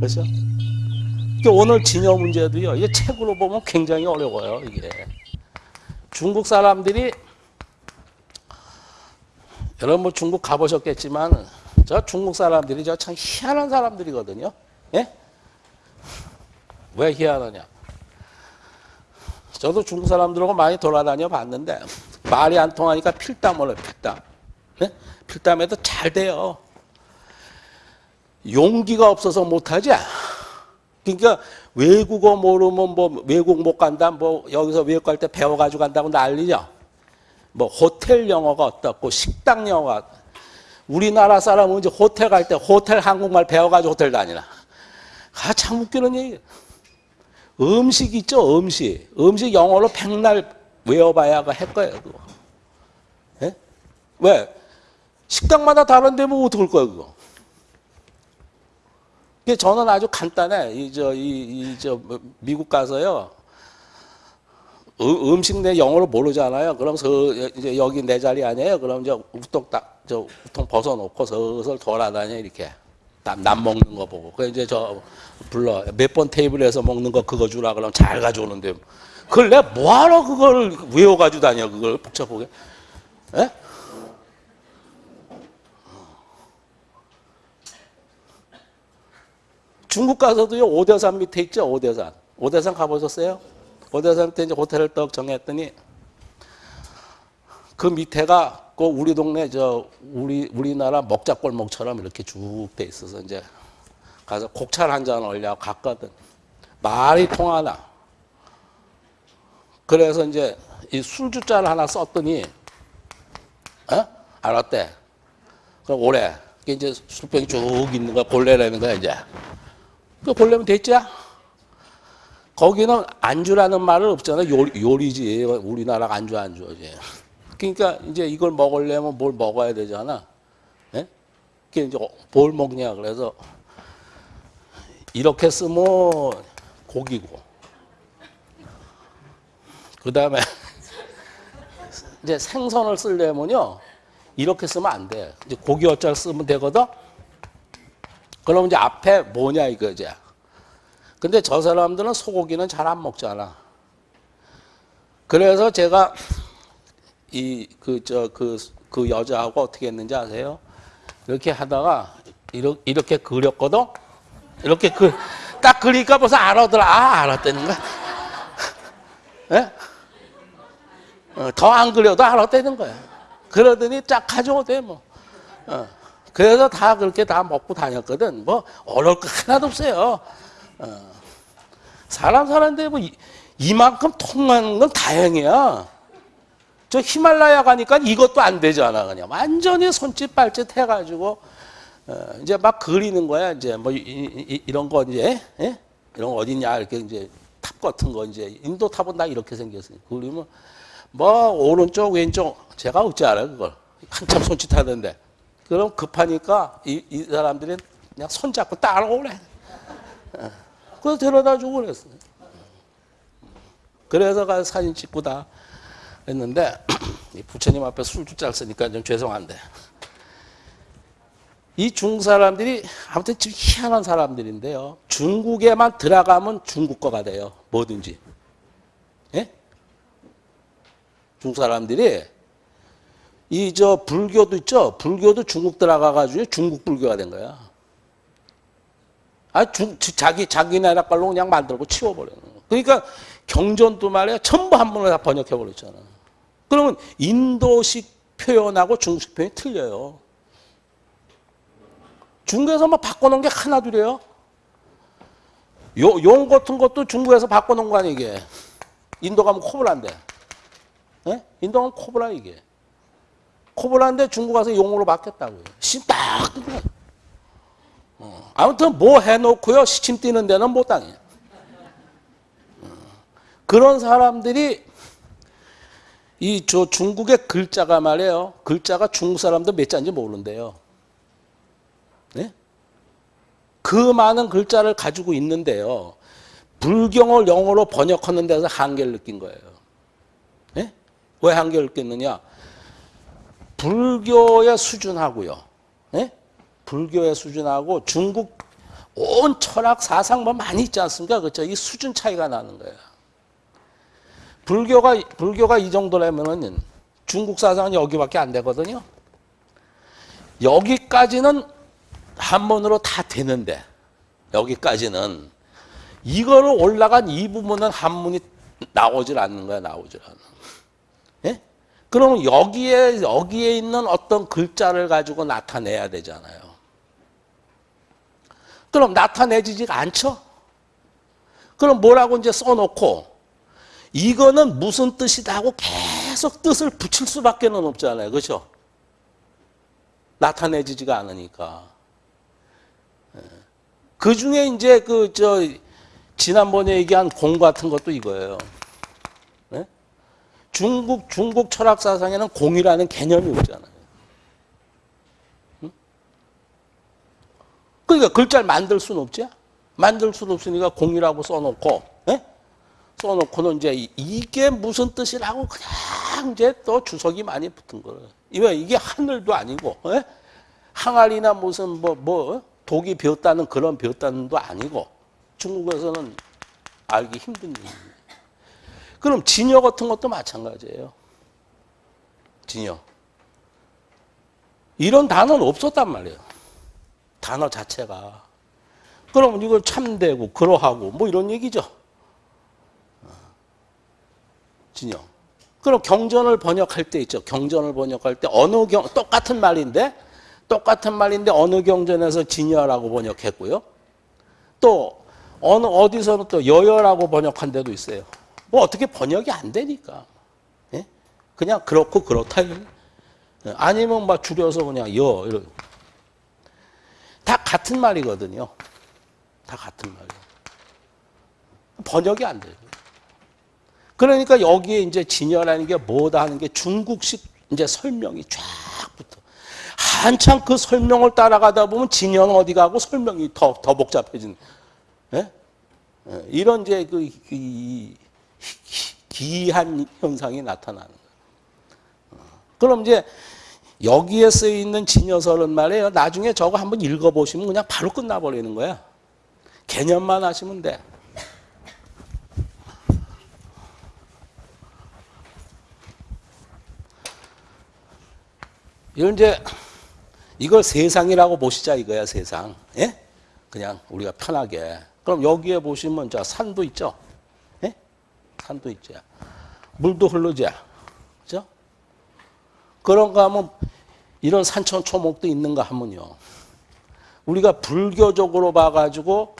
그렇죠? 오늘 진여 문제도요. 이게 책으로 보면 굉장히 어려워요. 이게 중국 사람들이 여러분 뭐 중국 가보셨겠지만 저 중국 사람들이 저 참 희한한 사람들이거든요. 예? 왜 희한하냐? 저도 중국 사람들하고 많이 돌아다녀 봤는데 말이 안 통하니까 필담을 해요. 필담. 예? 필담해도 잘 돼요. 용기가 없어서 못하지. 그러니까 외국어 모르면 뭐 외국 못 간다, 뭐 여기서 외국 갈 때 배워가지고 간다고 난리죠. 뭐 호텔 영어가 어떻고 식당 영어가 우리나라 사람은 이제 호텔 갈 때 호텔 한국말 배워가지고 호텔 다니나. 아, 참 웃기는 얘기. 음식 있죠, 음식. 음식 영어로 백날 외워봐야 할 거예요, 그거. 예? 왜? 식당마다 다른데 뭐 어떡할 거야, 그거. 저는 아주 간단해. 이, 저, 이, 이, 저, 뭐, 미국 가서요. 음, 음식 내 영어를 모르잖아요. 그럼 서, 이제 여기 내 자리 아니에요. 그럼 이제 우통 딱, 저, 우통 벗어놓고 슬슬 돌아다녀, 이렇게. 남, 남 먹는 거 보고. 그 이제 저, 불러. 몇 번 테이블에서 먹는 거 그거 주라. 그럼 잘 가져오는데. 그걸 내가 뭐하러 그걸 외워가지고 다녀, 그걸 복잡하게. 예? 중국 가서도요, 오대산 밑에 있죠, 오대산. 오대산 가보셨어요? 오대산 밑에 이제 호텔을 떡 정했더니 그 밑에가 그 우리 동네 저 우리 우리나라 먹자골목처럼 이렇게 쭉 돼 있어서 이제 가서 곡차를 한잔 올려 갔거든. 말이 통하나. 그래서 이제 이 술주자를 하나 썼더니 어? 알았대. 그럼 오래. 그게 이제 술병이 쭉 있는 거야. 볼래라는 거야 이제. 그 볼래면 됐지? 거기는 안주라는 말은 없잖아. 요리, 요리 지. 우리나라 안주 안주지. 그러니까 이제 이걸 먹으려면 뭘 먹어야 되잖아. 예? 그게 이제 뭘 먹냐 그래서 이렇게 쓰면 고기고. 그 다음에 이제 생선을 쓰려면요. 이렇게 쓰면 안 돼. 이제 고기 어짤 쓰면 되거든. 그럼 이제 앞에 뭐냐 이거지. 근데 저 사람들은 소고기는 잘 안 먹잖아. 그래서 제가 이 그 저 그 그 여자하고 어떻게 했는지 아세요? 이렇게 하다가 이렇게, 이렇게 그렸거든. 이렇게 그 딱 그리니까 벌써 알아더라. 아 알았다는 거야. 예? 어, 더안 그려도 알았다는 거야. 그러더니 쫙 가져오대 뭐. 어. 그래서 다 그렇게 다 먹고 다녔거든. 뭐 어려울 거 하나도 없어요. 어. 사람 사는데 뭐 이, 만큼 통하는 건 다행이야. 저 히말라야 가니까 이것도 안 되잖아 그냥 완전히 손짓 발짓 해가지고 어, 이제 막 그리는 거야 이제 뭐 이, 런거 이제 예? 이런 거 어딨냐 이렇게 이제 탑 같은 거 이제 인도 탑은 다 이렇게 생겼어요. 그리면 뭐 오른쪽 왼쪽 제가 어찌 알아요 그걸 한참 손짓 하던데 그럼 급하니까 이, 이 사람들이 그냥 손잡고 따라오래. 어. 그래서 데려다 주고 그랬어요. 그래서 가서 사진 찍고 다 했는데 부처님 앞에 술주짤 쓰니까 좀 죄송한데 이 중국 사람들이 아무튼 좀 희한한 사람들인데요. 중국에만 들어가면 중국 거가 돼요. 뭐든지. 예? 중국 사람들이 이 저 불교도 있죠. 불교도 중국 들어가 가지고 중국 불교가 된 거야. 아, 주, 자기 자기 나라 걸로 그냥 만들고 치워버려요. 그러니까 경전도 말이야 전부 한 번에 다 번역해 버렸잖아. 그러면 인도식 표현하고 중국식 표현이 틀려요. 중국에서 뭐 바꿔놓은 게 하나둘이에요. 요, 용 같은 것도 중국에서 바꿔놓은 거 아니야 이게. 인도 가면 코브라인데. 예? 인도 가면 코브라 이게. 코브라인데 중국 가서 용으로 바뀌었다고요. 심딱 어. 아무튼 뭐 해놓고요. 시침 뛰는 데는 못 당해요. 어. 그런 사람들이 이 저 중국의 글자가 말이에요. 글자가 중국 사람도 몇 자인지 모르는데요. 네? 그 많은 글자를 가지고 있는데요. 불경을 영어로 번역하는 데서 한계를 느낀 거예요. 네? 왜 한계를 느꼈느냐? 불교의 수준하고요. 예? 불교의 수준하고 중국 온 철학 사상 뭐 많이 있지 않습니까? 그렇죠? 이 수준 차이가 나는 거예요. 불교가 불교가 이 정도라면은 중국 사상은 여기밖에 안 되거든요. 여기까지는 한문으로 다 되는데 여기까지는 이거를 올라간 이 부분은 한문이 나오질 않는 거야, 나오질 않아. 예? 그러면 여기에 여기에 있는 어떤 글자를 가지고 나타내야 되잖아요. 그럼 나타내지지가 않죠? 그럼 뭐라고 이제 써놓고 이거는 무슨 뜻이다 하고 계속 뜻을 붙일 수밖에 는 없잖아요. 그렇죠? 나타내지지가 않으니까. 예. 그 중에 이제 그 저 지난번에 얘기한 공 같은 것도 이거예요. 네? 중국 중국 철학 사상에는 공이라는 개념이 없잖아요. 응? 그러니까 글자를 만들 수는 없지. 만들 수는 없으니까 공이라고 써놓고 네? 써놓고는 이제 이게 무슨 뜻이라고 그냥 이제 또 주석이 많이 붙은 거예요. 이게 하늘도 아니고 네? 항아리나 무슨 뭐 뭐 독이 배웠다는 그런 배웠다는도 아니고 중국에서는 알기 힘든 얘기입니다. 그럼 진여 같은 것도 마찬가지예요. 진여. 이런 단어는 없었단 말이에요. 단어 자체가. 그럼 이걸 참되고 그러하고 뭐 이런 얘기죠. 진여. 그럼 경전을 번역할 때 있죠. 경전을 번역할 때 어느 경 똑같은 말인데 똑같은 말인데 어느 경전에서 진여라고 번역했고요. 또 어느 어디서는 또 여여라고 번역한 데도 있어요. 뭐 어떻게 번역이 안 되니까. 예? 그냥 그렇고 그렇다. 예. 아니면 막 줄여서 그냥 여 이러. 다 같은 말이거든요. 다 같은 말이에요. 번역이 안 돼요. 그러니까 여기에 이제 진여라는 게 뭐다 하는 게 중국식 이제 설명이 쫙 붙어. 한참 그 설명을 따라가다 보면 진여는 어디 가고 설명이 더, 더 복잡해지는. 예? 예, 이런 이제 그 기, 기한 현상이 나타나는 거예요. 어, 그럼 이제 여기에 쓰여 있는 진여설은 말이에요. 나중에 저거 한번 읽어보시면 그냥 바로 끝나버리는 거야. 개념만 하시면 돼. 이건 이제 이걸 세상이라고 보시자 이거야 세상. 예? 그냥 우리가 편하게. 그럼 여기에 보시면 자 산도 있죠. 예? 산도 있죠. 물도 흐르죠. 그런가 하면 이런 산천 초목도 있는가 하면요. 우리가 불교적으로 봐가지고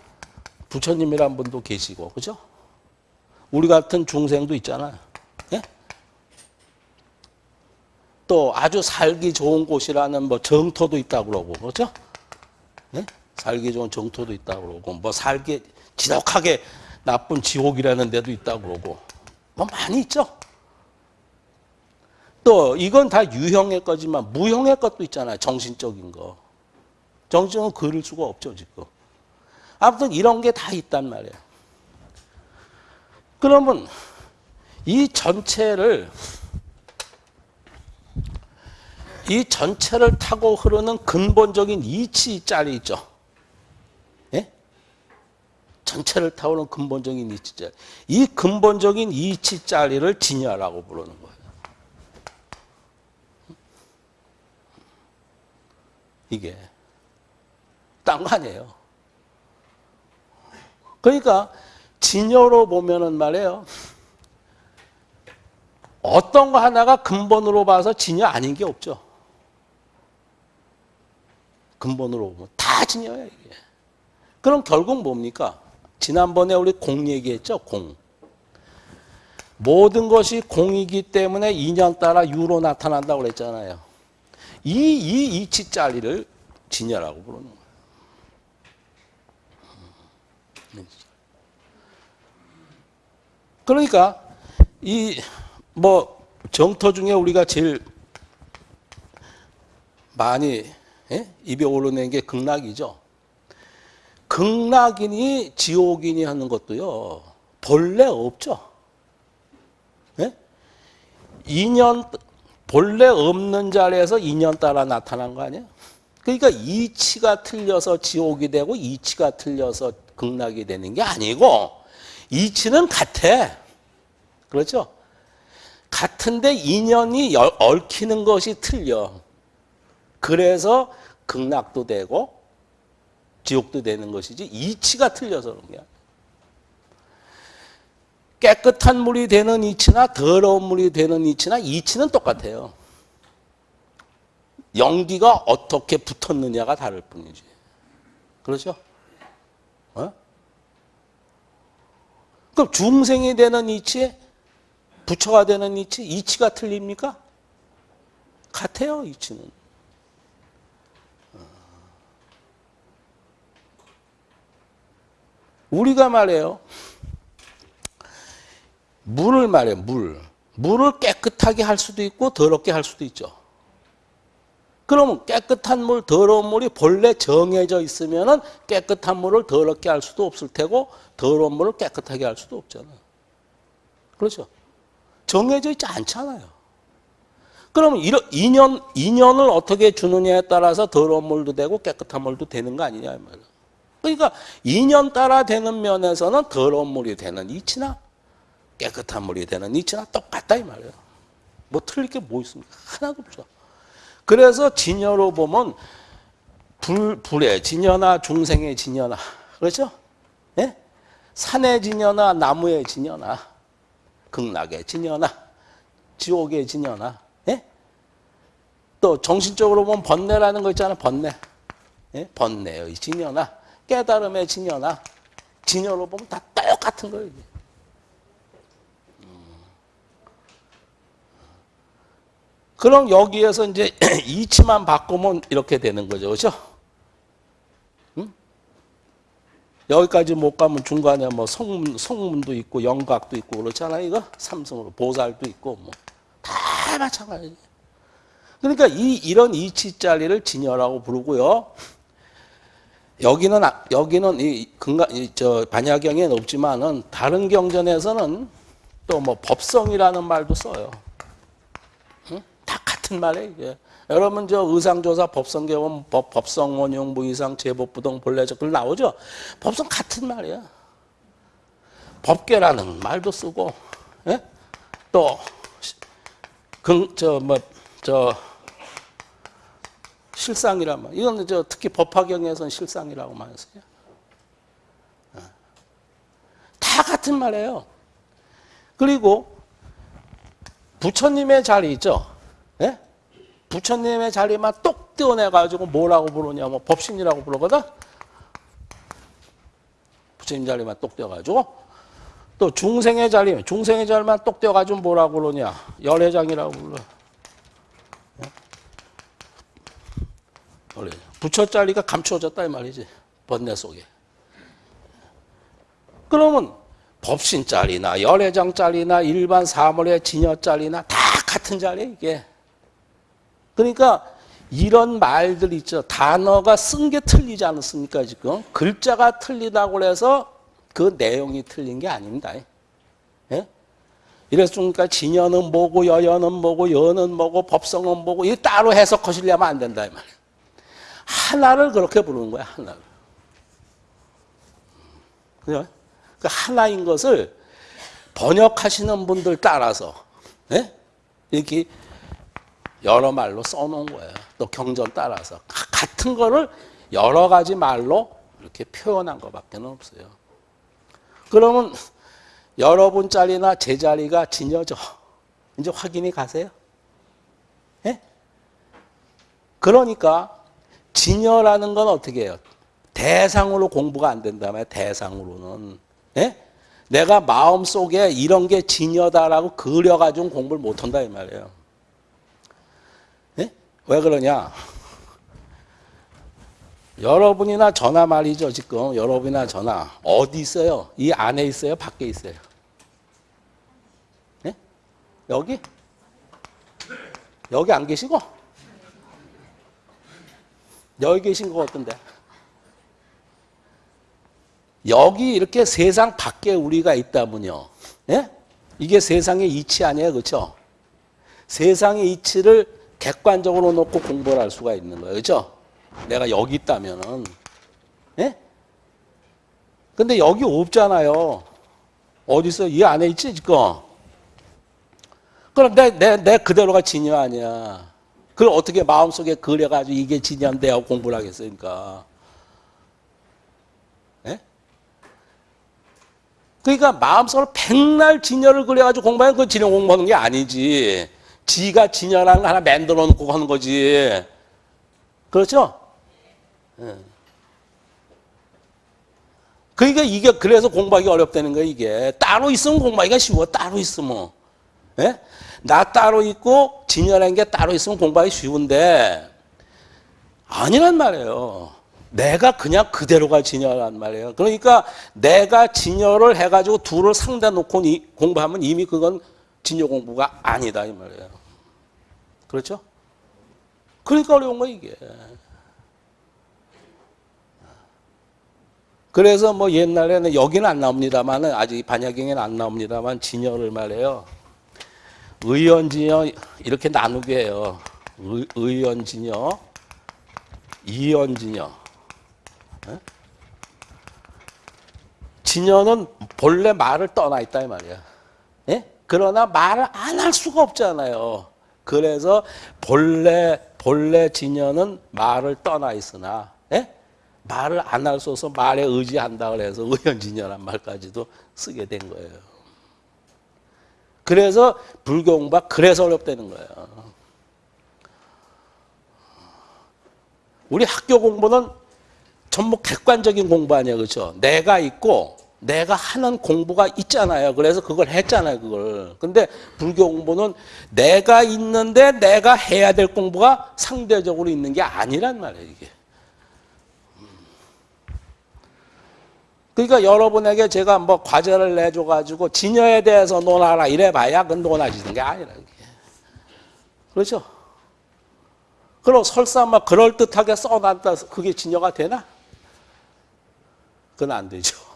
부처님이란 분도 계시고, 그죠? 우리 같은 중생도 있잖아요. 예? 또 아주 살기 좋은 곳이라는 뭐 정토도 있다고 그러고, 그죠? 예? 살기 좋은 정토도 있다고 그러고 뭐 살기 지독하게 나쁜 지옥이라는 데도 있다고 그러고 뭐 많이 있죠. 또 이건 다 유형의 거지만 무형의 것도 있잖아요. 정신적인 거. 정신은 그릴 수가 없죠 지금. 아무튼 이런 게 다 있단 말이에요. 그러면 이 전체를 이 전체를 타고 흐르는 근본적인 이치 짤이 있죠. 전체를 타오는 근본적인 이치짜리. 이 근본적인 이치짜리를 진여라고 부르는 거예요. 이게 딴 거 아니에요. 그러니까 진여로 보면은 말이에요. 어떤 거 하나가 근본으로 봐서 진여 아닌 게 없죠. 근본으로 보면 다 진여야 이게. 그럼 결국 뭡니까? 지난번에 우리 공 얘기했죠. 공. 모든 것이 공이기 때문에 인연 따라 유로 나타난다고 그랬잖아요. 이, 이 이치짜리를 진여라고 부르는 거예요. 그러니까 이 뭐 정토 중에 우리가 제일 많이 예? 입에 오르는 게 극락이죠. 극락이니 지옥이니 하는 것도요. 본래 없죠. 네? 인연 본래 없는 자리에서 인연 따라 나타난 거 아니에요? 그러니까 이치가 틀려서 지옥이 되고 이치가 틀려서 극락이 되는 게 아니고 이치는 같아. 그렇죠? 같은데 인연이 열- 얽히는 것이 틀려. 그래서 극락도 되고 지옥도 되는 것이지 이치가 틀려서 그런 게 아니야. 깨끗한 물이 되는 이치나 더러운 물이 되는 이치나 이치는 똑같아요. 연기가 어떻게 붙었느냐가 다를 뿐이지. 그렇죠? 어? 그럼 중생이 되는 이치, 부처가 되는 이치, 이치가 틀립니까? 같아요, 이치는. 어. 우리가 말해요. 물을 말해, 물. 물을 깨끗하게 할 수도 있고 더럽게 할 수도 있죠. 그러면 깨끗한 물, 더러운 물이 본래 정해져 있으면 은 깨끗한 물을 더럽게 할 수도 없을 테고 더러운 물을 깨끗하게 할 수도 없잖아요. 그렇죠? 정해져 있지 않잖아요. 그러면 이런 인연 인연을 어떻게 주느냐에 따라서 더러운 물도 되고 깨끗한 물도 되는 거 아니냐. 그러니까 인연 따라 되는 면에서는 더러운 물이 되는 이치나 깨끗한 물이 되는 이치나 똑같다 이 말이에요. 뭐 틀릴 게 뭐 있습니까? 하나도 없죠. 그래서 진여로 보면 불, 불의 진여나 중생의 진여나 그렇죠? 예? 산의 진여나 나무의 진여나 극락의 진여나 지옥의 진여나 예? 또 정신적으로 보면 번뇌라는 거 있잖아요. 번뇌. 예? 번뇌의 진여나 깨달음의 진여나 진여로 보면 다 똑같은 거예요. 이게. 그럼 여기에서 이제 이치만 바꾸면 이렇게 되는 거죠. 그렇죠? 응? 여기까지 못 가면 중간에 뭐 성문, 성문도 있고 영각도 있고 그렇잖아요. 이거 삼성으로 보살도 있고 뭐 다 마찬가지. 그러니까 이 이런 이치 자리를 진여라고 부르고요. 여기는 아- 여기는 이 근가 이저 반야경에는 없지만은 다른 경전에서는 또 뭐 법성이라는 말도 써요. 다 같은 말이에요. 여러분, 저 의상조사 법성계원 법, 법성 원용 무이상 제법부동 본래적 글 나오죠? 법성 같은 말이야. 법계라는 말도 쓰고, 예? 또, 그, 저, 뭐, 저, 실상이란 말. 이건 저 특히 법화경에서는 실상이라고 많이 써요. 예. 다 같은 말이에요. 그리고 부처님의 자리 있죠? 예? 부처님의 자리만 똑 떼어내가지고 뭐라고 부르냐면 법신이라고 부르거든? 부처님 자리만 똑 떼어가지고 또 중생의 자리, 중생의 자리만 똑 떼어가지고 뭐라고 그러냐? 열애장이라고 불러. 예? 열애장. 부처 자리가 감추어졌다 이 말이지. 번뇌 속에. 그러면 법신 자리나 열애장 자리나 일반 사물의 진여 자리나 다 같은 자리에 이게. 그러니까 이런 말들 있죠. 단어가 쓴 게 틀리지 않습니까 지금? 글자가 틀리다고 해서 그 내용이 틀린 게 아닙니다. 예? 이랬으니까 진여는 뭐고 여여는 뭐고 여는 뭐고 법성은 뭐고 이 따로 해석하시려면 안 된다 이 말이에요. 하나를 그렇게 부르는 거야 하나를. 그죠? 그 하나인 것을 번역하시는 분들 따라서 예? 이렇게 여러 말로 써놓은 거예요. 또 경전 따라서 가- 같은 거를 여러 가지 말로 이렇게 표현한 것밖에 없어요. 그러면 여러분 자리나 제 자리가 진여죠. 이제 확인이 가세요. 예? 그러니까 진여라는 건 어떻게 해요? 대상으로 공부가 안 된다면 대상으로는 예? 내가 마음 속에 이런 게 진여다라고 그려가지고 공부를 못한다 이 말이에요. 예? 왜 그러냐? 여러분이나 저나 말이죠 지금 여러분이나 저나 어디 있어요? 이 안에 있어요? 밖에 있어요? 예? 여기? 여기 안 계시고? 여기 계신 거 어떤데? 여기 이렇게 세상 밖에 우리가 있다면요. 예? 이게 세상의 이치 아니에요. 그렇죠? 세상의 이치를 객관적으로 놓고 공부를 할 수가 있는 거예요. 그죠? 내가 여기 있다면은. 예? 근데 여기 없잖아요. 어디서 이 안에 있지, 지금? 그럼 내, 내, 내 그대로가 진여 아니야. 그걸 어떻게 마음속에 그려가지고 이게 진여인데 하고 공부를 하겠습니까? 예? 그러니까 마음속으로 백날 진여를 그려가지고 공부하면 그 진여 공부하는 게 아니지. 지가 진여라는 거 하나 만들어 놓고 하는 거지. 그렇죠? 예. 그러니까 이게 그래서 공부하기 어렵다는 거야 이게 따로 있으면 공부하기가 쉬워 따로 있으면 예? 나 따로 있고 진열한 게 따로 있으면 공부하기 쉬운데 아니란 말이에요 내가 그냥 그대로가 진열한 말이에요 그러니까 내가 진열을 해가지고 둘을 상대 놓고 공부하면 이미 그건 진열 공부가 아니다 이 말이에요 그렇죠? 그러니까 어려운 거 이게 그래서 뭐 옛날에는 여기는 안 나옵니다만 아직 반야경에는 안 나옵니다만 진여를 말해요. 의연진여 이렇게 나누게 해요. 의, 의연진여, 이연진여. 진여는 본래 말을 떠나 있다 이 말이야. 예? 그러나 말을 안 할 수가 없잖아요. 그래서 본래 본래 진여는 말을 떠나 있으나 예? 말을 안 할 수 없어 말에 의지한다 그래서 의연진여란 말까지도 쓰게 된 거예요. 그래서 불교 공부가 그래서 어렵다는 거예요. 우리 학교 공부는 전부 객관적인 공부 아니야, 그렇죠? 내가 있고 내가 하는 공부가 있잖아요. 그래서 그걸 했잖아요, 그걸. 근데 불교 공부는 내가 있는데 내가 해야 될 공부가 상대적으로 있는 게 아니란 말이에요, 이게. 그러니까 여러분에게 제가 뭐 과제를 내줘가지고 진여에 대해서 논하라 이래봐야 그건 논하지는 게 아니라 이게. 그렇죠? 그럼 설사 막 그럴듯하게 써놨다 그게 진여가 되나? 그건 안 되죠.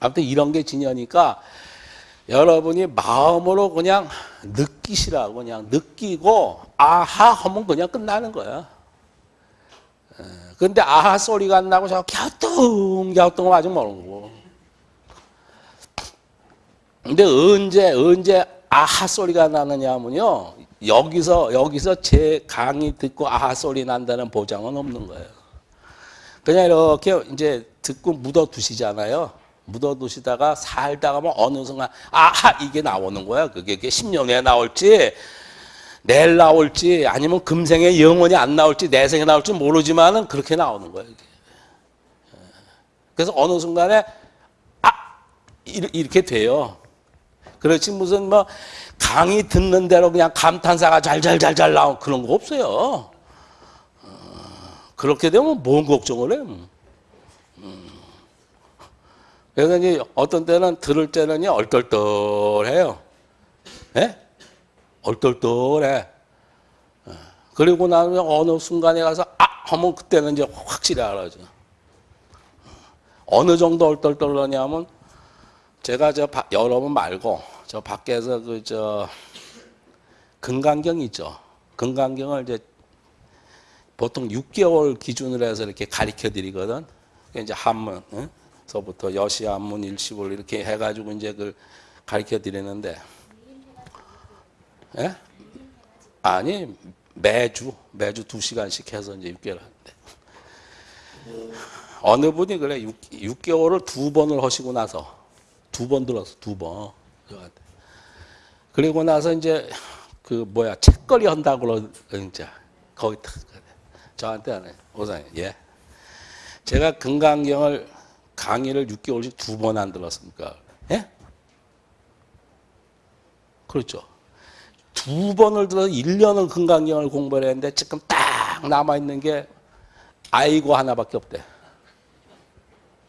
아무튼 이런 게 진여니까 여러분이 마음으로 그냥 느끼시라고 그냥 느끼고 아하 하면 그냥 끝나는 거야. 근데 아하 소리가 안 나고 자꾸 갸우뚱 갸우뚱 아직 모르고. 근데 언제 언제 아하 소리가 나느냐면요. 여기서 여기서 제 강의 듣고 아하 소리 난다는 보장은 없는 거예요. 그냥 이렇게 이제 듣고 묻어 두시잖아요. 묻어 두시다가 살다가 뭐 어느 순간 아하 이게 나오는 거야. 그게 10년 후에 나올지 내일 나올지 아니면 금생에 영원히 안 나올지 내 생에 나올지 모르지만은 그렇게 나오는 거예요. 그래서 어느 순간에 아 이렇게 돼요. 그렇지 무슨 뭐 강의 듣는 대로 그냥 감탄사가 잘잘잘잘 나오 그런 거 없어요. 그렇게 되면 뭔 걱정을 해? 그래서 이제 어떤 때는 들을 때는 얼떨떨해요. 예? 얼떨떨해. 그리고 나면 어느 순간에 가서 아 하면 그때는 이제 확실히 알아죠. 어느 정도 얼떨떨하냐면 제가 저 바, 여러분 말고 저 밖에서 그 저 금강경 있죠. 금강경을 이제 보통 6개월 기준으로 해서 이렇게 가르쳐 드리거든. 이제 한문 서부터 여시 한문 일시불 이렇게 해가지고 이제 그 가르쳐 드리는데. 예? 아니 매주 매주 두 시간씩 해서 이제 6개월 하는데. 어느 분이 그래 6, 개월을두 번을 하시고 나서 두 번 들었어 두 번. 그리고 나서 이제 그 뭐야 책거리 한다고 그러자 거기 저한테 하네 오사님 예. 제가 금강경을 강의를 6개월씩 두 번 안 들었습니까? 예? 그렇죠. 두 번을 들어서 1년을 금강경을 공부를 했는데 지금 딱 남아있는 게 아이고 하나밖에 없대.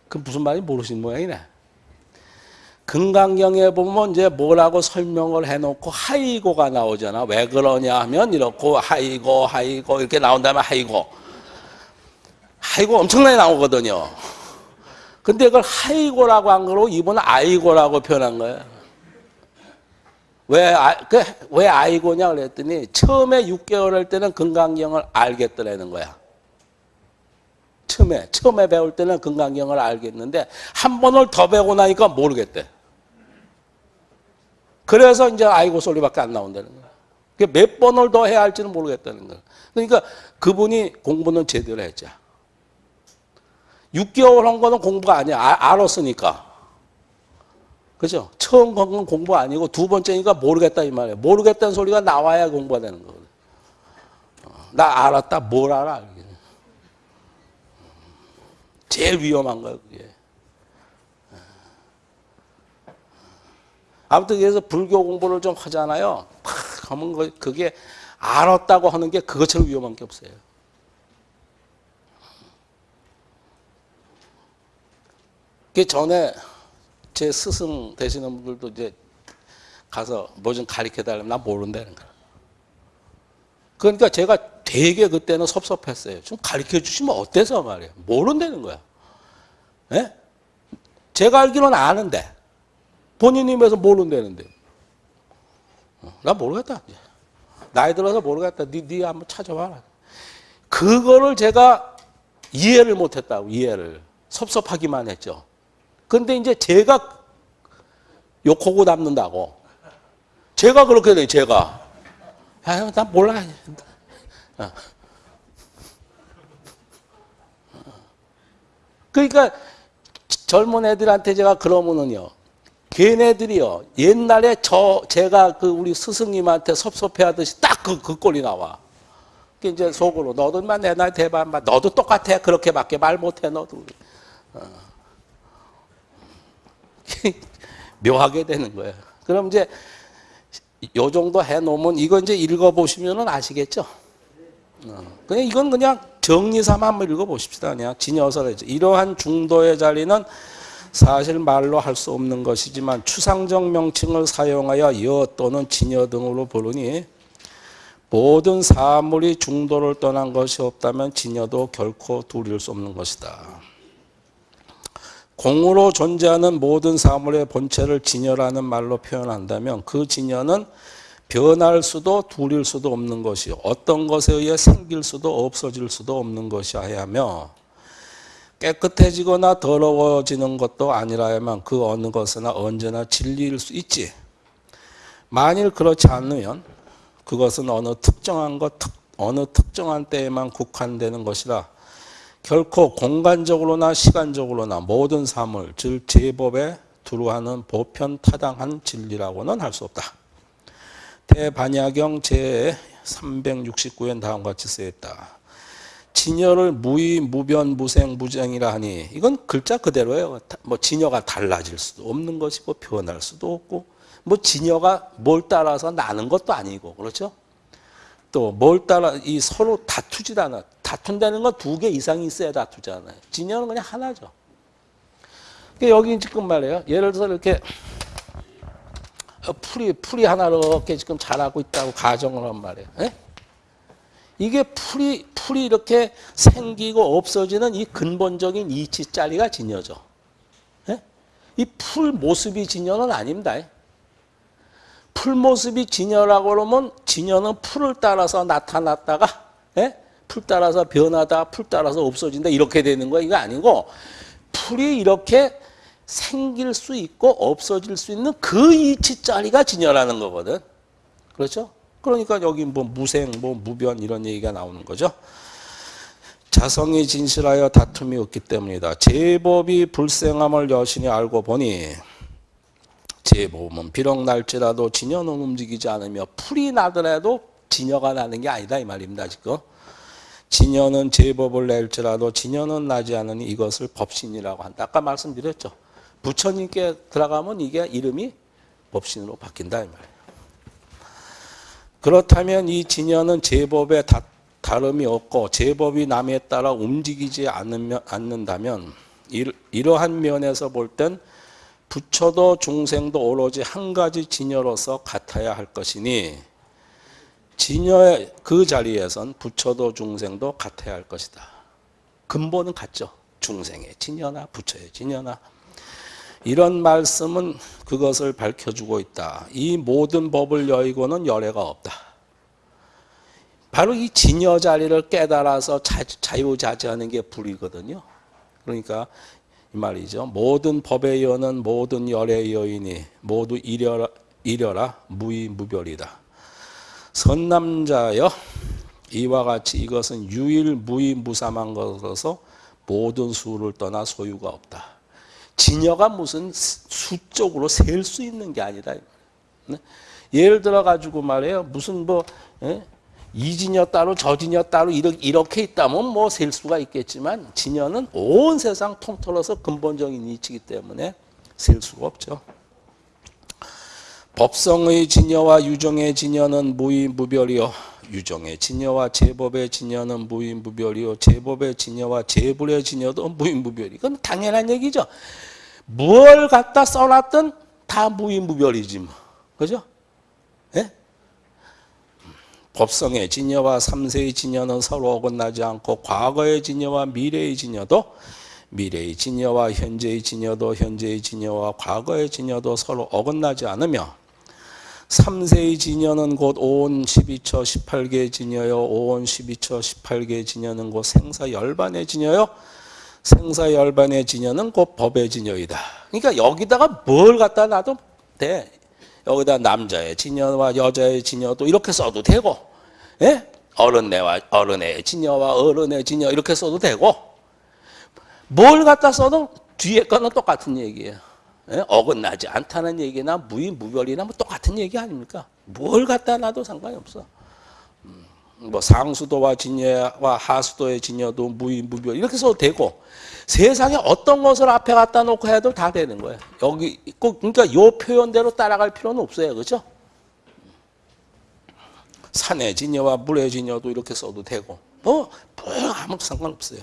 그 무슨 말인지 모르시는 모양이네. 금강경에 보면 이제 뭐라고 설명을 해놓고 하이고가 나오잖아. 왜 그러냐 하면 이렇고 하이고 하이고 이렇게 나온다면 하이고. 하이고 엄청나게 나오거든요. 근데 그걸 하이고라고 한 거로 이분은 아이고라고 표현한 거예요. 왜, 아, 그, 왜 아이고냐 그랬더니 처음에 6개월 할 때는 건강경을 알겠더라는 거야. 처음에, 처음에 배울 때는 건강경을 알겠는데 한 번을 더 배우고 나니까 모르겠대. 그래서 이제 아이고 소리밖에 안 나온다는 거야. 그몇 번을 더 해야 할지는 모르겠다는 거야. 그러니까 그분이 공부는 제대로 했죠. 6개월 한 거는 공부가 아니야. 아, 알았으니까. 그죠? 처음 건 공부 아니고 두 번째니까 모르겠다 이 말이에요. 모르겠다는 소리가 나와야 공부가 되는 거거든. 어, 나 알았다. 뭘 알아? 제일 위험한 거예요, 그게. 아무튼 그래서 불교 공부를 좀 하잖아요. 팍 하면 그- 그게 알았다고 하는 게 그것처럼 위험한 게 없어요. 그 전에 제 스승 되시는 분들도 이제 가서 뭐 좀 가르쳐 달라면 나 모른다는 거야. 그러니까 제가 되게 그때는 섭섭했어요. 좀 가르쳐 주시면 어때서 말이에요. 모른다는 거야. 예? 제가 알기로는 아는데 본인이 면서 모른다는데. 어, 나 모르겠다. 이제. 나이 들어서 모르겠다. 니, 니 한번 찾아봐라. 그거를 제가 이해를 못했다고, 이해를. 섭섭하기만 했죠. 근데 이제 제가 욕하고 남는다고. 제가 그렇게 돼, 제가. 아유, 난 몰라. 어. 그러니까 젊은 애들한테 제가 그러면은요. 걔네들이요. 옛날에 저 제가 그 우리 스승님한테 섭섭해 하듯이 딱 그 그 꼴이 나와. 그 이제 속으로 너도 인마 내 나이 마 너도 똑같아. 그렇게밖에 말 못해 너도. 어. 묘하게 되는 거예요. 그럼 이제 요 정도 해 놓으면 이거 이제 읽어 보시면은 아시겠죠? 어. 그냥 이건 그냥 정리 삼아 한번 읽어 보십시다. 그냥 진여설에 이러한 중도의 자리는 사실 말로 할 수 없는 것이지만 추상적 명칭을 사용하여 여 또는 진여 등으로 부르니 모든 사물이 중도를 떠난 것이 없다면 진여도 결코 둘일 수 없는 것이다. 공으로 존재하는 모든 사물의 본체를 진여라는 말로 표현한다면 그 진여는 변할 수도 둘일 수도 없는 것이요. 어떤 것에 의해 생길 수도 없어질 수도 없는 것이어야 하며 깨끗해지거나 더러워지는 것도 아니라야만 그 어느 것이나 언제나 진리일 수 있지. 만일 그렇지 않으면 그것은 어느 특정한 것, 특- 어느 특정한 때에만 국한되는 것이라 결코 공간적으로나 시간적으로나 모든 사물, 즉 제법에 두루하는 보편 타당한 진리라고는 할 수 없다. 대반야경 제 369엔 다음과 같이 쓰였다. 진여를 무의, 무변, 무생, 무쟁이라 하니 이건 글자 그대로예요. 다- 뭐 진여가 달라질 수도 없는 것이고 변할 수도 없고 뭐 진여가 뭘 따라서 나는 것도 아니고 그렇죠? 또 뭘 따라 이 서로 다투질 않아. 다툰다는 건 두 개 이상이 있어야 다투잖아요. 진여는 그냥 하나죠. 그러니까 여기 지금 말이에요. 예를 들어서 이렇게 어, 풀이 풀이 하나로 이렇게 지금 자라고 있다고 가정을 한 말이에요. 예? 이게 풀이 풀이 이렇게 생기고 없어지는 이 근본적인 이치 자리가 진여죠. 예? 이 풀 모습이 진여는 아닙니다. 풀 모습이 진여라고 그러면 진여는 풀을 따라서 나타났다가 예? 풀 따라서 변하다, 풀 따라서 없어진다 이렇게 되는 거 이거 아니고 풀이 이렇게 생길 수 있고 없어질 수 있는 그 이치 자리가 진여라는 거거든. 그렇죠? 그러니까 여기 뭐 무생, 뭐 무변 이런 얘기가 나오는 거죠. 자성이 진실하여 다툼이 없기 때문이다. 제법이 불생함을 여신이 알고 보니 제법은 비록 날지라도 진여는 움직이지 않으며 풀이 나더라도 진여가 나는 게 아니다 이 말입니다 지금. 진여는 제법을 낼지라도 진여는 나지 않으니 이것을 법신이라고 한다. 아까 말씀드렸죠. 부처님께 들어가면 이게 이름이 법신으로 바뀐다 이 말이에요. 그렇다면 이 진여는 제법에 다, 다름이 없고 제법이 남에 따라 움직이지 않으면, 않는다면 이, 이러한 면에서 볼땐 부처도 중생도 오로지 한 가지 진여로서 같아야 할 것이니 진여의 그 자리에선 부처도 중생도 같아야 할 것이다. 근본은 같죠. 중생의 진여나 부처의 진여나 이런 말씀은 그것을 밝혀주고 있다. 이 모든 법을 여의고는 열애가 없다. 바로 이 진여 자리를 깨달아서 자, 자유자재하는 게 불이거든요. 그러니까 이 말이죠. 모든 법의 여는 모든 열의 여인이 모두 이려라, 이려라 무이 무별이다. 선남자여 이와 같이 이것은 유일 무이 무삼한 것으로서 모든 수를 떠나 소유가 없다. 진여가 무슨 수적으로 셀 수 있는 게 아니다. 네? 예를 들어 가지고 말해요. 무슨 뭐 예? 이진여 따로 저진여 따로 이렇게 있다면 뭐 셀 수가 있겠지만 진여는 온 세상 통틀어서 근본적인 이치이기 때문에 셀 수가 없죠. 법성의 진여와 유정의 진여는 무이무별이요. 유정의 진여와 제법의 진여는 무이무별이요. 제법의 진여와 제불의 진여도 무이무별이. 이건 당연한 얘기죠. 뭘 갖다 써놨든 다 무이무별이지 뭐. 그죠? 예? 법성의 진여와 삼세의 진여는 서로 어긋나지 않고 과거의 진여와 미래의 진여도 미래의 진여와 현재의 진여도 현재의 진여와 과거의 진여도 서로 어긋나지 않으며 삼세의 진여는 곧 오온 12처 18개 진여요. 오온 12처 18개 진여는 곧 생사 열반의 진여요. 생사 열반의 진여는 곧 법의 진여이다. 그러니까 여기다가 뭘 갖다 놔도 돼. 여기다 남자의 진여와 여자의 진여도 이렇게 써도 되고 예? 어른애와 어른의 진여와 어른의 진여 이렇게 써도 되고 뭘 갖다 써도 뒤에 거는 똑같은 얘기예요. 예? 어긋나지 않다는 얘기나 무의무별이나 뭐 똑같은 얘기 아닙니까? 뭘 갖다 놔도 상관이 없어. 음, 뭐 상수도와 진여와 하수도의 진여도 무의무별 이렇게 써도 되고 세상에 어떤 것을 앞에 갖다 놓고 해도 다 되는 거예요. 여기 꼭 그러니까 요 표현대로 따라갈 필요는 없어요. 그렇죠? 산의 진여와 물의 진여도 이렇게 써도 되고 뭐, 뭐 아무 상관없어요.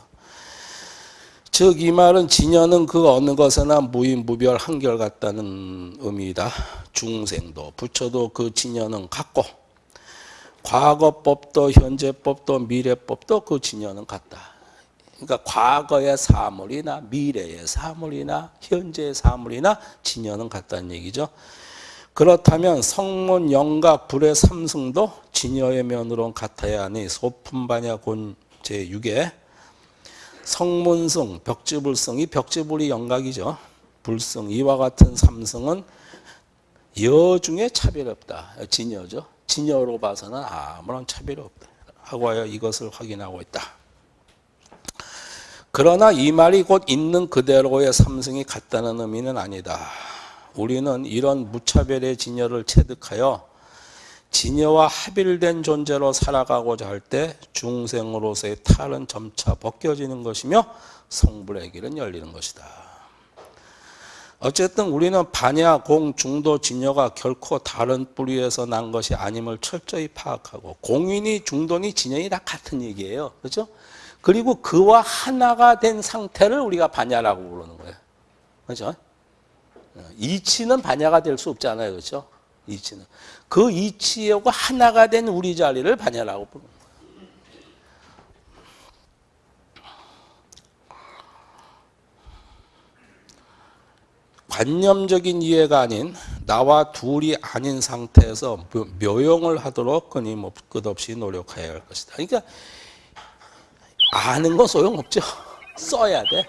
즉 이 말은 진여는 그 어느 것에나 무인 무별 한결 같다는 의미이다. 중생도 부처도 그 진여는 같고 과거법도 현재법도 미래법도 그 진여는 같다. 그러니까 과거의 사물이나 미래의 사물이나 현재의 사물이나 진여는 같다는 얘기죠. 그렇다면 성문 영각 불의 삼승도 진여의 면으로는 같아야 하니 소품반야 곤 제6에 성문승 벽지불승이 벽지불이 영각이죠. 불승 이와 같은 삼승은 여 중에 차별이 없다. 진여죠. 진여로 봐서는 아무런 차별이 없다. 하고 하여 이것을 확인하고 있다. 그러나 이 말이 곧 있는 그대로의 삼승이 같다는 의미는 아니다. 우리는 이런 무차별의 진여를 체득하여 진여와 합일된 존재로 살아가고자 할 때 중생으로서의 탈은 점차 벗겨지는 것이며 성불의 길은 열리는 것이다. 어쨌든 우리는 반야, 공, 중도, 진여가 결코 다른 뿌리에서 난 것이 아님을 철저히 파악하고 공인이, 중도니, 진여이 다 같은 얘기예요. 그렇죠? 그리고 그와 하나가 된 상태를 우리가 반야라고 부르는 거예요. 그렇죠? 이치는 반야가 될 수 없잖아요. 그렇죠? 이치는. 그 이치하고 하나가 된 우리 자리를 반야라고 거예요. 관념적인 이해가 아닌 나와 둘이 아닌 상태에서 묘용을 하도록 끊임 끝없이 노력해야 할 것이다. 그러니까 아는 거 소용없죠. 써야 돼.